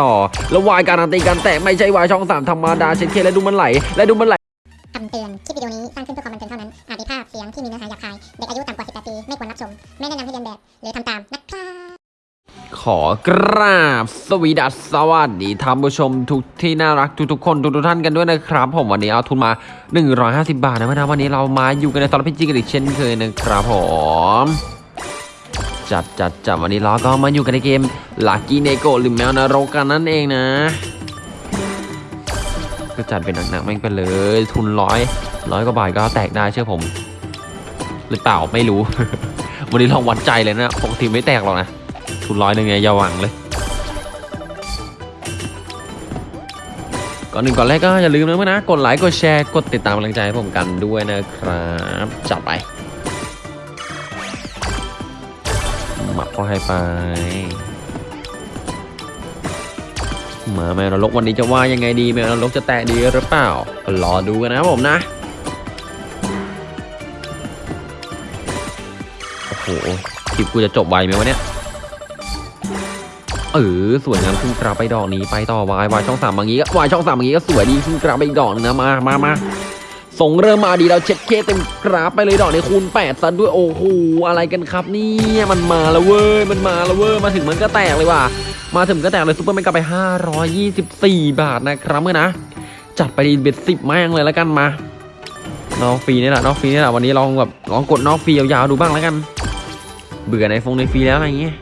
ต่อแล้ววายการันตีการแตะไม่ใช่วายช่องสามธรรมดาเช่นเคและดูมันไหล และดูมันไหลคำเตือน คลิปวิดีโอนี้สร้างขึ้นเพื่อความบันเทิงเท่านั้น อาจมีภาพเสียงที่มีเนื้อหาหยาบคาย เด็กอายุต่ำกว่า 18 ปี ไม่ควรรับชม ไม่แนะนำให้เรียนแบบ หรือทำตามนะครับขอกราบสวีดัสสวัสดีท่านผู้ชมทุกที่น่ารักทุกๆคนทุกๆท่านกันด้วยนะครับ ผมวันนี้เอาทุนมา 150 บาทนะพี่นวันนี้เรามาอยู่กันในตอนพิจิกันอีกเช่นเคยนะครับผม จัดจัดจัดวันนี้เราก็มาอยู่กันในเกม Lucky Neko หรือแมวนรกกันนั่นเองนะ ก็จัดเป็นหนักๆแม่งไปเลย ทุนร้อยร้อยกว่าบาทก็แตกได้เชื่อผม หรือเปล่าไม่รู้ วันนี้ลองวัดใจเลยนะปกติไม่แตกหรอกนะ ทุนร้อยหนึ่งไงอย่าหวังเลย ก่อนอื่นก่อนแรกก็อย่าลืมนะเพื่อนนะกดไลค์กดแชร์กดติดตามกำลังใจให้ผมกันด้วยนะครับจัดไป ก็ให้ไป มาแมวนรกวันนี้จะว่ายังไงดีแมวนรกจะแตะดีหรือเปล่า รอดูกันนะครับผมนะ โอ้โหคลิปกูจะจบไวไหมวะเนี่ยเออสวยงามขึ้นกราบไปดอกนี้ไปต่อวายวายช่องสามบางนี้ก็วายช่องสามบางนี้ก็สวยดีขึ้นกราบไปอีกดอกนึงนะมามามา ทรงเริ่มมาดีเราเช็ดเข้เต็มกราฟไปเลยดอกในคูณแปดซะด้วยโอ้โหอะไรกันครับเนี่ยมันมาแล้วเว้ยมันมาแล้วเว้ยมาถึงมันก็แตกเลยว่ะมาถึงก็แตกเลย super mega ไป 524 บาทนะครับเพื่อนนะจัดไปดีด bet สิบแม่งเลยแล้วกันมานอกฟรีนี่แหละนอกฟรีนี่แหละวันนี้ลองแบบลองกดนอกฟรียาวๆดูบ้างแล้วกัน เบื่อในฟงในฟรีแล้วอะไรเงี้ย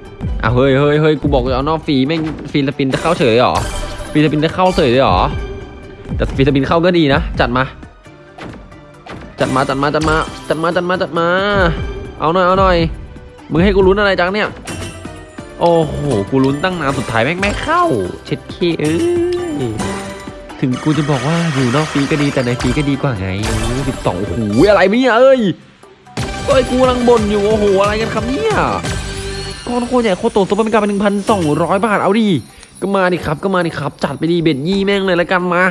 อะเฮ้ยเฮ้ยเฮ้ยกูบอกจะเอานอกฟรีแม่ง free spin จะเข้าเฉยหรอfree spin จะเข้าเฉยเลยหรอแต่ free spin เข้าก็ดีนะ จัดมา จัดมาจัดมาจัดมาจัดมาจัดมาจัดมา เอาหน่อยเอาหน่อยมึงให้กูลุ้นอะไรจังเนี่ยโอ้โหกูลุ้นตั้งนานสุดท้ายแม่งไม่เข้า เช็ดเข้เอ้ยถึงกูจะบอกว่าอยู่นอกฟรีก็ดีแต่ในฟรีก็ดีกว่าไงสิบสองโอ้โหอะไรเนี่ยเอ้ยเฮ้ยกูกำลังบ่นอยู่โอ้โหอะไรกันครับเนี่ยก้อนโคตรใหญ่โคตรโต super mega ไปเป็นหนึ่งพันสองร้อยบาทเอาดิก็มาดิครับก็มาดิครับ จัดไปดีด bet ยี่แม่งเลยแล้วกันมา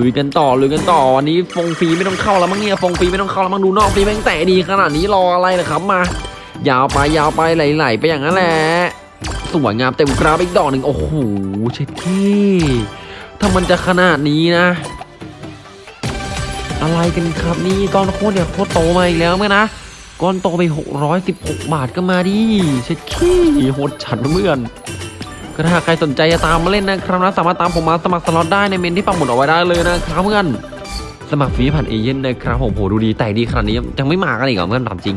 ลุยกันต่อลุยกันต่อวันนี้ฟงฟรีไม่ต้องเข้าแล้วมั้งเนี่ยฟงฟรีไม่ต้องเข้าแล้วมั้งดูนอกฟรีแม่งแต่ดีขนาดนี้รออะไรนะครับมายาวไปยาวไปไหลๆไปอย่างนั้นแหละสวยงามเต็มกราฟอีกดอกหนึ่งโอ้โหเช็ดขี้ถ้ามันจะขนาดนี้นะ อะไรกันครับนี่ก้อนโคตรเนี่ยโคตรโตมาอีกแล้วเพื่อนนะก้อนโตไป 616 บาทก็มาดิเช็ดขี้โหดฉัดเพื่อน ก็ถ้าใครสนใจจะตามมาเล่นนะครับนะสามารถตามผมมาสมัครสล็อตได้ในเมนต์ที่ปักหมุดเอาไว้ได้เลยนะครับเพื่อนสมัครฟรีผ่านเอเย่นต์นะครับผมโหดูดีแต่ดีขนาดนี้ยังไม่มากันอีกเหรอเพื่อนถามจริง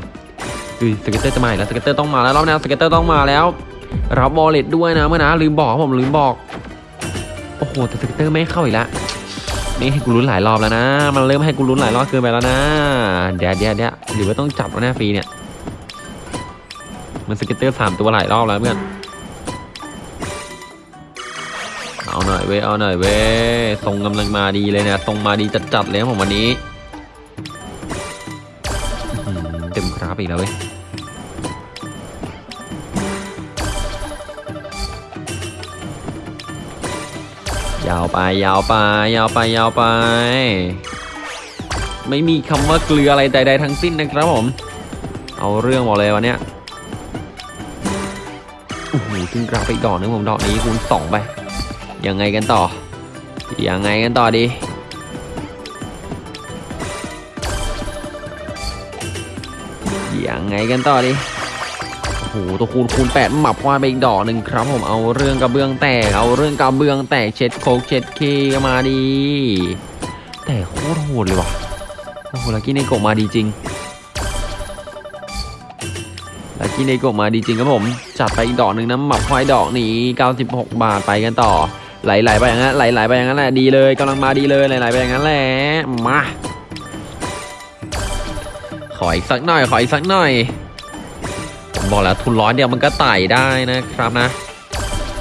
ดู scatter จะมาแล้ว scatter ต้องมาแล้วรอบนี้ scatter ต้องมาแล้วรับ wallet ด้วยนะเพื่อนนะลืมบอกผมลืมบอกโอ้โหแต่ scatter ไม่เข้าอีกแล้วนี่ให้กูลุ้นหลายรอบแล้วนะ มันเริ่มให้กูลุ้นหลายรอบเกินไปแล้วนะเดี๋ยวเดี๋ยวเดี๋ยวหรือว่าต้องจับแล้วนะฟรีเนี่ยมัน scatter สามตัวหลายรอบแล้วเพื่อน เอาหน่อยเว้ยเอาหน่อยเว้ยทรงกำลังมาดีเลยนะทรงมาดีจัดๆเลยครับผมวันนี้เต็มกราฟอีกแล้วเว้ยยาวไปยาวไปยาวไปยาวไป ไม่มีคำว่าเกลืออะไรใดๆทั้งสิ้นนะครับผม เอาเรื่องบอกเลยวันเนี้ยโอ้โหขึ้นกราฟไปอีกดอกนึงผมดอกนี้คูณสองไป ยังไงกันต่อ ยังไงกันต่อดียังไงกันต่อดีโอ้โหตัวคูณคูณแปดหมับควายไปอีกดอกหนึ่งครับผมเอาเรื่องกระเบื้องแตก เอาเรื่องกระเบื้องแตกเช็ดโคกเช็ดเคก็มาดี แต่โคตรโหดเลยว่ะโอ้โหลักกี้ในโกะมาดีจริงลักกี้ในโกะมาดีจริงครับผม จัดไปอีกดอกหนึ่งนะหมับควายดอกนี้ 96 บาทไปกันต่อ ไหลๆไปอย่างนั้นไหลๆไปอย่างนั้นแหละดีเลยกำลังมาดีเลยไหลๆไปอย่างนั้นแหละมาขออีกสักหน่อยขออีกสักหน่อยผมบอกแล้วทุนร้อยเดียวมันก็ไต่ได้นะครับนะ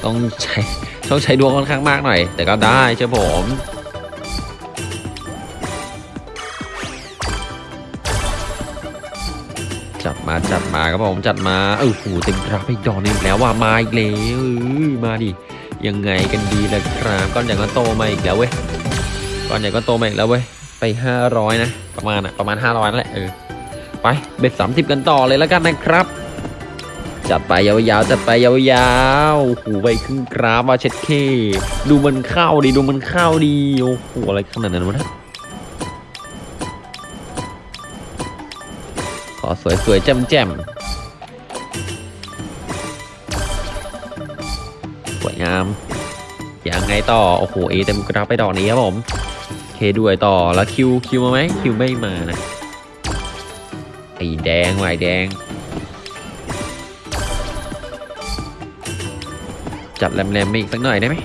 ต้องใช้ต้องใช้ดวงค่อนข้างมากหน่อย แต่ก็ได้เชื่อผมจัดมาจัดมาครับผมจัดมาเออโหเต็มกราฟอีกดอกนึงอีกแล้วว่ามาอีกแล้วมาดิ ยังไงกันดีล่ะครับก้อนใหญ่ก็โตมาอีกแล้วเว้ยก้อนใหญ่ก็โตมาอีกแล้วเว้ยไป 500 นะ ประมาณอะประมาณ 500นั่นแหละเออไปเบ็ด30 กันต่อเลยแล้วกันนะครับจัดไปยาวๆจัดไปยาวๆโอ้โหไปครึ่งกราฟว่าเช็ดเคดูมันเข้าดีดูมันเข้าดีโอ้โหอะไรขนาดนั้นวะนะขอสวยๆแจ่มๆ วยงามยังไงต่อ โอ้โห เอเต็มกราไปดอกนี้ครับผมเคด้วยต่อแล้วคิวคิวมาไหมคิวไม่มานะไอแดงว่ะไอแดง จัดแรมๆมาอีกสักหน่อยได้ไหม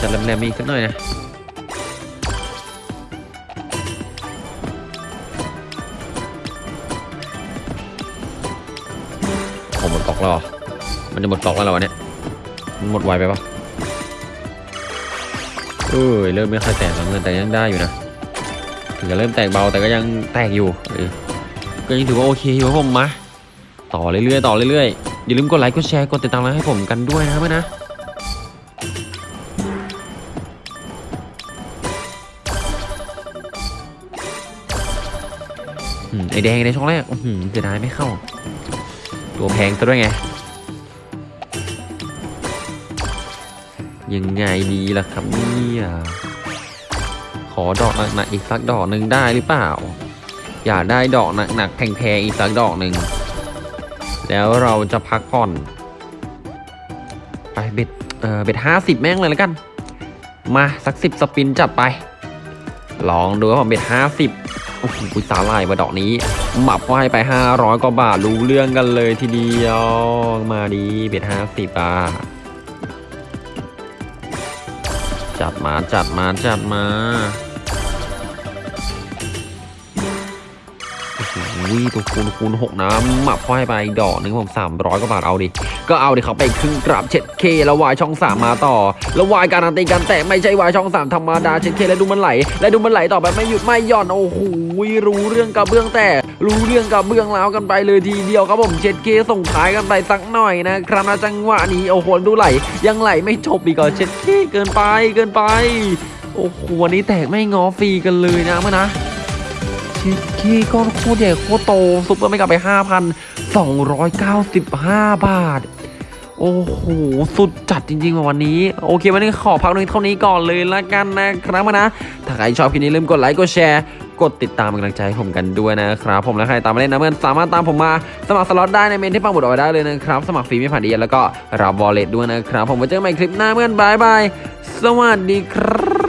จัดแรมๆมาอีกสักหน่อยนะโอ้หมดกองแล้วมันจะหมดกองแล้วเหรอเนี่ย หมดไวไปปะเอ้ยเริ่มไม่ค่อยแตกแล้วเงินแต่ยังได้อยู่นะถึงจะเริ่มแตกเบาแต่ก็ยังแตกอยู่ก็ยังถือว่าโอเคอยู่ผมมาต่อเรื่อยๆต่อเรื่อยๆอย่าลืมกดไลค์กดแชร์กดติดตามให้ผมกันด้วยนะเพื่อนนะไอแดงในช่องแรกอื้อหือเสียดายไม่เข้า ตัวแพงซะด้วยไง ยังไงดีล่ะครับเนี่ยขอดอกหนักๆอีกสักดอกหนึ่งได้หรือเปล่า อยากได้ดอกหนักๆแพงๆอีกสักดอกหนึ่งแล้วเราจะพักผ่อน ไปเบ็ดเออเบ็ดห้าสิบแม่งเลยแล้วกัน มาสักสิบสปินจัดไป ลองดูว่าผมเบ็ดห้าสิบโอ้โหสาลายมาดอกนี้หมับไว้ไปห้าร้อยกว่าบาทรู้เรื่องกันเลยทีเดียวมาดีเบ็ดห้าสิบอะ จัดมาจัดมาจัดมา วิตัวคูณคูณหกน้ำหมับพ่อให้ไปดอกหนึ่งผมสามร้อยกว่าบาทเอาดิ ก็เอาดิเขาไปครึ่งกราบเช็ดเคแล้ววายช่องสามมาต่อ แล้ววายการันตีกันแต่ไม่ใช่วายช่องสามธรรมดาเช็ดเคแล้วดูมันไหล แล้วดูมันไหลต่อแบบไม่หยุดไม่หย่อนโอ้โหรู้เรื่องกับเบื้องแต่รู้เรื่องกับเบื้องแล้วกันไปเลยทีเดียวครับผมเช็ดเข้ส่งท้ายกันไปสักหน่อยนะครับนะจังหวะนี้โอ้โหดูไหล ยังไหลไม่จบอีกเหรอเช็ดเข้เกินไปเกินไปโอ้โหวันนี้แตกไม่ง้อฟรีกันเลยนะเพื่อนนะ เช็ดขี้ก้อนโคตรใหญ่โคตรโต super mega ไป 5,295 บาท โอ้โห สุดจัดจริงๆวันนี้ โอเค วันนี้ขอพักตรงนี้เท่านี้ก่อนเลยละกันนะครับนะ ถ้าใครชอบคลิปนี้ลืมกดไลค์กดแชร์กดติดตามกำลังใจให้ผมกันด้วยนะครับ ผมและใครตามมาเล่นนะเพื่อนสามารถตามผมมาสมัครสล็อตได้ในเมนต์ที่ปักหมุดเอาไว้ได้เลยนะครับ สมัครฟรีไม่ผ่านเอเย่นต์แล้วก็รับ wallet ด้วยนะครับ ผมไว้เจอกันใหม่คลิปหน้าเพื่อน bye bye สวัสดีครับ